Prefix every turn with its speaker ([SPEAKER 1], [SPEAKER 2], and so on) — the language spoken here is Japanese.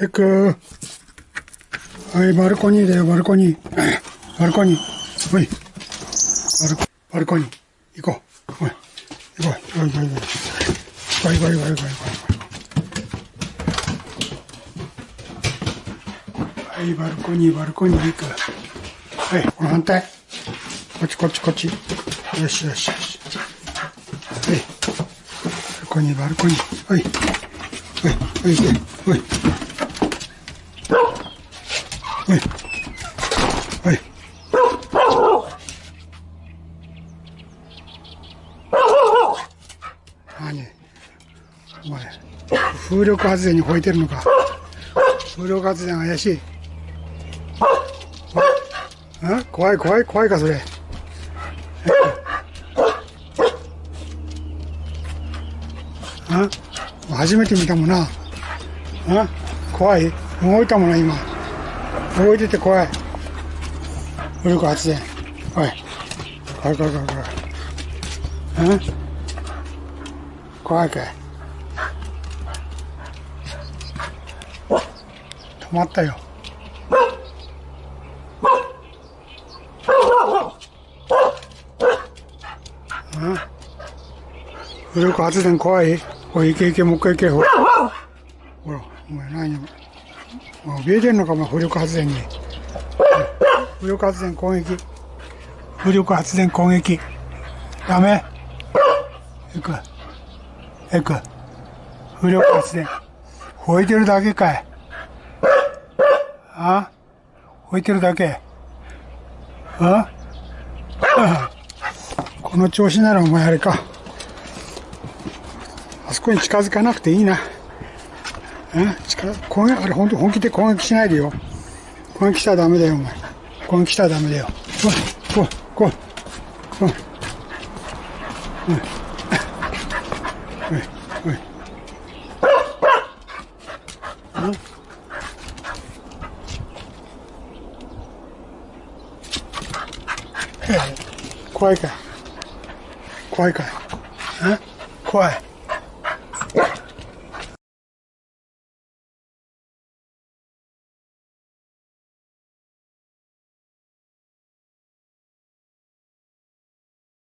[SPEAKER 1] エクはい、バルコニーだよ、バルコニー。バルコニー。ほい。バルコ、バルコニー。行こう。ほい。行こう。行こう、行こう、行こう。行こう、行こう、行こう、行こう、行こう。はい、バルコニー、バルコニー行く。はい、この反対。こっち、こっち、こっち。よし、よし、よし。はい。バルコニー、バルコニー。はい。はい、はい、はい。はい。はい。何？お前、風力発電に吠えてるのか？風力発電怪しい。あ？怖い怖い怖いか、それ。あ？初めて見たもんな。あ？怖い動いたもんな、今。動いてて怖い。風力発電。おい。怖い怖い怖い怖い。うん怖いかい？止まったよ。うん風力発電怖い？おい、行け行け、もう一回行け、ほら。ほら、お前何？もう怯えてんのか、お前、風力発電に。風力発電攻撃。風力発電攻撃。ダメ。行く。行く。風力発電。吠えてるだけかい。あ？吠えてるだけ。あ？この調子ならお前あれか。あそこに近づかなくていいな。うん？近づ攻撃、あれ本当本気で攻撃しないでよ。攻撃したらダメだよ、お前。攻撃したらダメだよ。来い、来い、来い。来い。うん。おい、おい。うん怖い。かい。怖い。かい。怖い